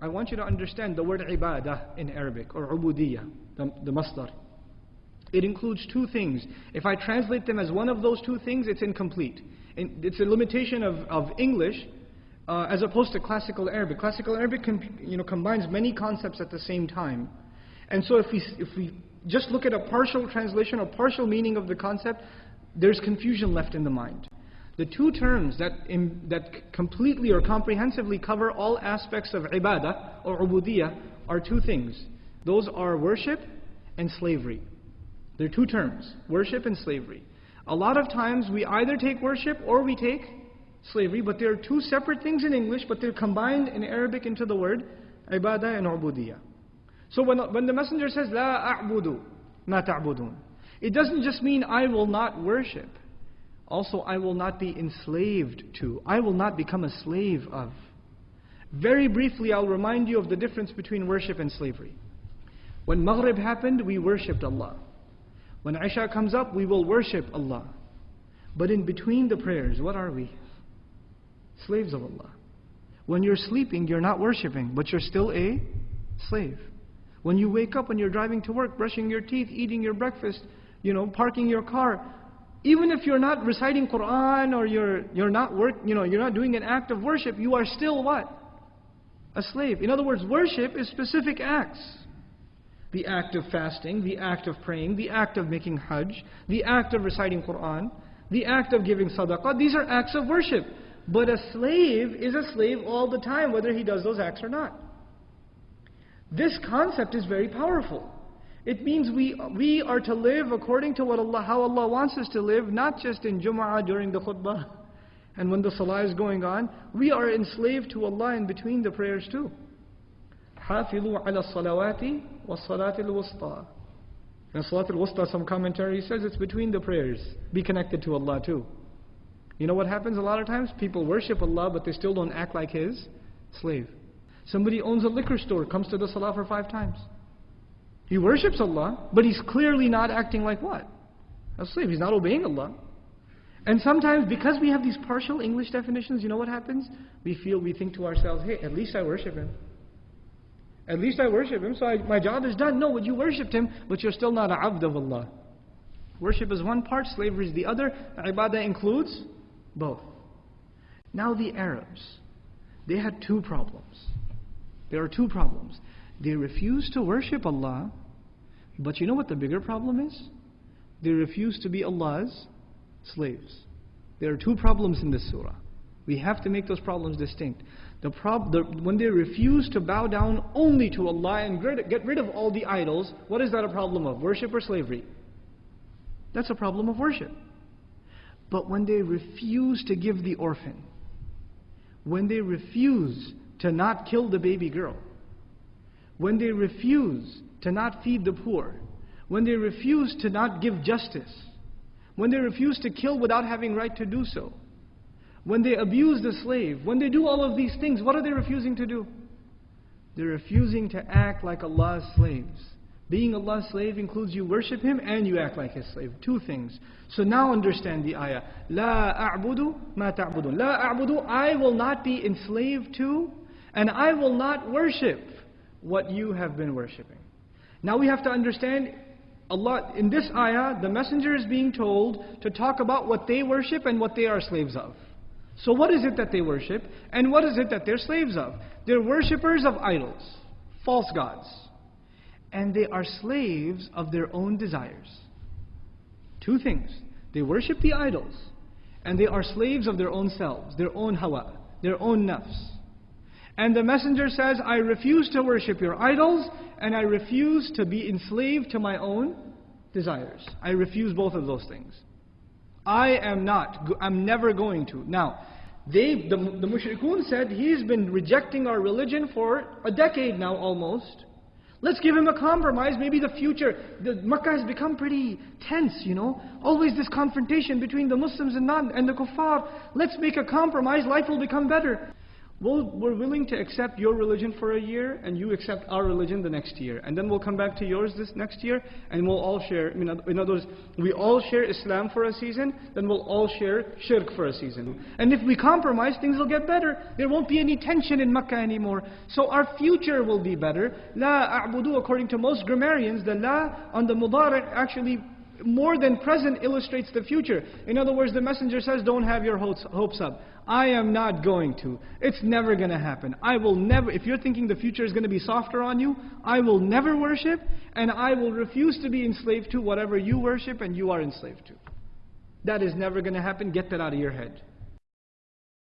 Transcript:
I want you to understand the word ibadah in Arabic, or ubudiyah, the, the masdar. It includes two things. If I translate them as one of those two things, it's incomplete. It's a limitation of, of English uh, as opposed to classical Arabic. Classical Arabic you know, combines many concepts at the same time. And so if we, if we just look at a partial translation or partial meaning of the concept, there's confusion left in the mind. The two terms that, that completely or comprehensively cover all aspects of ibadah or ubudiyah are two things. Those are worship and slavery. They're two terms, worship and slavery. A lot of times we either take worship or we take slavery, but they're two separate things in English, but they're combined in Arabic into the word ibadah and ubudiyah. So when, when the messenger says, La a'budu ma ta'budun, it doesn't just mean I will not worship. Also, I will not be enslaved to. I will not become a slave of. Very briefly, I'll remind you of the difference between worship and slavery. When Maghrib happened, we worshipped Allah. When Isha comes up, we will worship Allah. But in between the prayers, what are we? Slaves of Allah. When you're sleeping, you're not worshipping, but you're still a slave. When you wake up, when you're driving to work, brushing your teeth, eating your breakfast, you know, parking your car, even if you're not reciting Quran or you're, you're not work, you know, you're not doing an act of worship, you are still what? A slave. In other words, worship is specific acts. The act of fasting, the act of praying, the act of making hajj, the act of reciting Quran, the act of giving sadaqah, these are acts of worship. But a slave is a slave all the time, whether he does those acts or not. This concept is very powerful. It means we, we are to live according to what Allah, how Allah wants us to live, not just in Jum'ah during the khutbah and when the salah is going on. We are enslaved to Allah in between the prayers too. حافظوا على الصلوات والصلاة الوسطى. In Salat al-Wusta, some commentary says it's between the prayers. Be connected to Allah too. You know what happens a lot of times? People worship Allah, but they still don't act like His slave. Somebody owns a liquor store, comes to the salah for five times. He worships Allah, but he's clearly not acting like what? A slave. He's not obeying Allah. And sometimes, because we have these partial English definitions, you know what happens? We feel, we think to ourselves, hey, at least I worship Him. At least I worship Him, so I, my job is done. No, but you worshipped Him, but you're still not a abd of Allah. Worship is one part, slavery is the other. Ibadah includes both. Now the Arabs, they had two problems. There are two problems. They refuse to worship Allah, but you know what the bigger problem is? They refuse to be Allah's slaves. There are two problems in this surah. We have to make those problems distinct. The prob the, when they refuse to bow down only to Allah and get rid of all the idols, what is that a problem of? Worship or slavery? That's a problem of worship. But when they refuse to give the orphan, when they refuse to not kill the baby girl, when they refuse to not feed the poor, when they refuse to not give justice, when they refuse to kill without having right to do so, when they abuse the slave, when they do all of these things, what are they refusing to do? They're refusing to act like Allah's slaves. Being Allah's slave includes you worship Him and you act like His slave. Two things. So now understand the ayah. La a'budu ma ta'budun. La a'budu, I will not be enslaved to and I will not worship what you have been worshipping. Now we have to understand Allah in this ayah, the messenger is being told to talk about what they worship and what they are slaves of. So what is it that they worship and what is it that they're slaves of? They're worshippers of idols, false gods. And they are slaves of their own desires. Two things. They worship the idols and they are slaves of their own selves, their own hawa, their own nafs. And the messenger says, I refuse to worship your idols, and I refuse to be enslaved to my own desires. I refuse both of those things. I am not, I'm never going to. Now, they, the, the mushrikun said, he's been rejecting our religion for a decade now almost. Let's give him a compromise, maybe the future. The Makkah has become pretty tense, you know. Always this confrontation between the Muslims and, non, and the kuffar. Let's make a compromise, life will become better. We'll, we're willing to accept your religion for a year, and you accept our religion the next year. And then we'll come back to yours this next year, and we'll all share, in other words, we all share Islam for a season, then we'll all share shirk for a season. And if we compromise, things will get better. There won't be any tension in Mecca anymore. So our future will be better. La a'budu, according to most grammarians, the la on the mudari actually more than present illustrates the future. In other words, the messenger says, don't have your hopes up. I am not going to. It's never going to happen. I will never, if you're thinking the future is going to be softer on you, I will never worship, and I will refuse to be enslaved to whatever you worship and you are enslaved to. That is never going to happen. Get that out of your head.